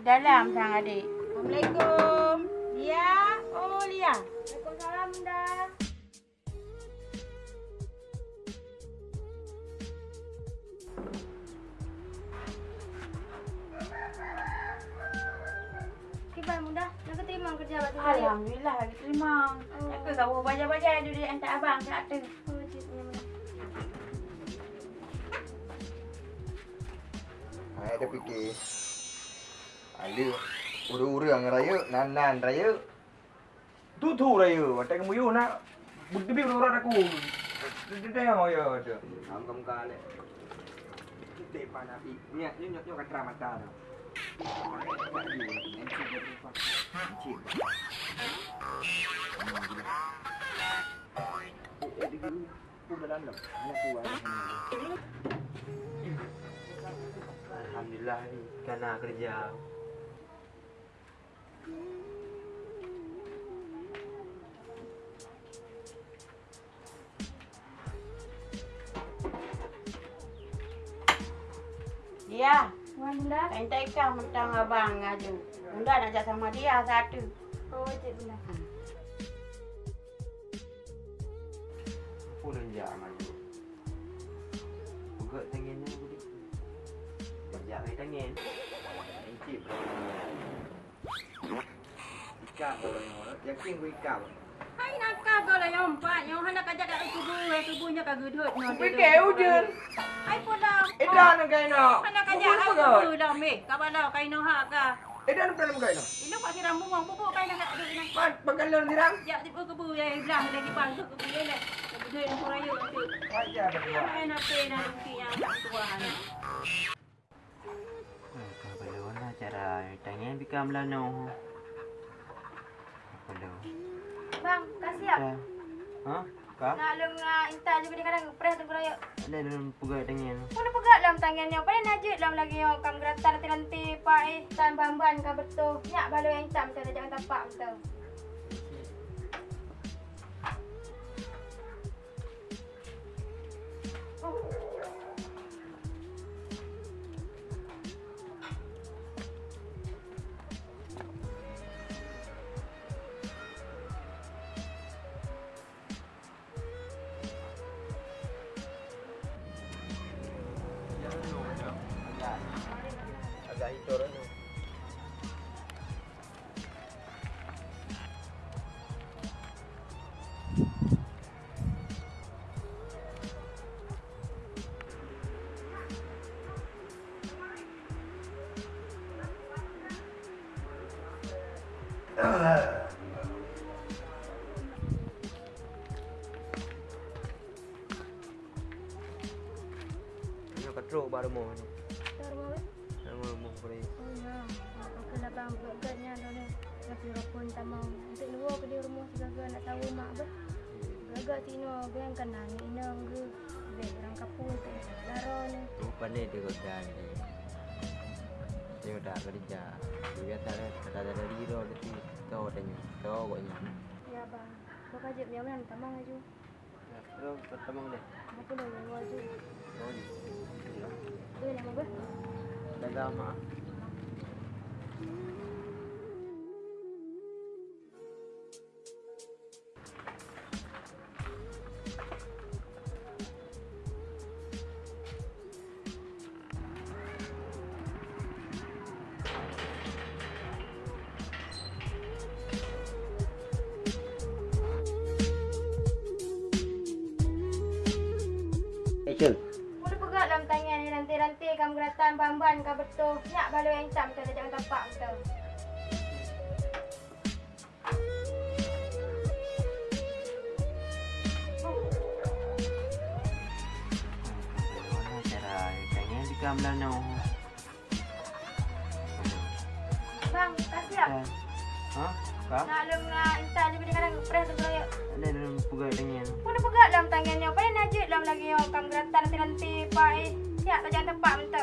Salam sang adik. Assalamualaikum. Lia. Oh, Lia. Waalaikumsalam dah. Kibar mudah. Nak terima kerja waktu raya. Alhamdulillah lagi terima. Oh. Aku kau baca-baca dulu dia hantar abang kat tu. Oh. Ha, dia fikir. Ada urang-urang raya, nan-nan raya. Tu-tu raya. Macam kamu you nak berdebih urang aku. Dia tengok ya tu. Angkam kale. Kita pana pi. Ni ni nyok nyok katra mata dah. Alhamdulillah ni kerana kerja. Dia, Wan mudah. kain ikan mentang abang ngaju. Bunda nak ajak sama dia satu. Oh, cik mudah. Apa dah jak maju. Buka tangannya aku ni. Bajak main tangan. Encik Orang orang. Yakin ikat. Hai nak kau kau lah yang empat. Yang hendak ajak kat kubu. Eh, kubunya kat gedut. Fikir ujen. Hai pun dah. Edan nak kain nak. Hendak ajak kat kubu dah. Meh, kau balau kain noh hak ka. Edan nak kain nak. Ini pak siram bunga. Bubuk kain nak gedut ni. Mat pagalan dirang. Jak tiba kubu yang belah lagi bang tu kubu ni lah. Gedut nak raya tu. Wajar dah buat. Hai nak teh nak ruki yang tak tua ni. Kau boleh mana cara tangan bikam lano. Bang, kasih ya. Ha? Kak? Nak lung uh, juga dia kadang press tu raya. Ada dalam pegang tangan. Pun pegat dalam tangannya. Pada najib dalam lagi yang kam geratan nanti-nanti pak eh tan bamban ka betul. Nyak balu yang hitam betul jangan tapak betul. Ini katrok baru mau ni. Terus. Nama mau boleh. Oh ya. Aku nak bang pegatnya tu ni. Tapi pun tak mau. Untuk luar ke di rumah segala nak tahu mak ber. Gagak tino ben kan nang inang ge. Ben orang kapung tu. Laro ni. Bukan ni dia kerja ni. Dia dah kerja. Dia kata dia kata ada dari dia tahu tanya. Tahu koknya. Ya bang. Kau kajib yang mana tamang aju. Terus pertama ni. Aku dah yang aju. Oh ni. Tu nama ber. Dah lama. Rantai-rantai kamu geratan bamban ka betul. Nyak balu yang hitam betul jangan tapak betul. Bikam lano. Bang, kasih ya. Ha? Kak? Nak uh, inta juga dia kadang press tu. Ada dalam pegang tangan. Pun pegat dalam tangannya. Pada najib dalam lagi yang kamu geratan nanti-nanti pak eh. Siap jangan tepak betul.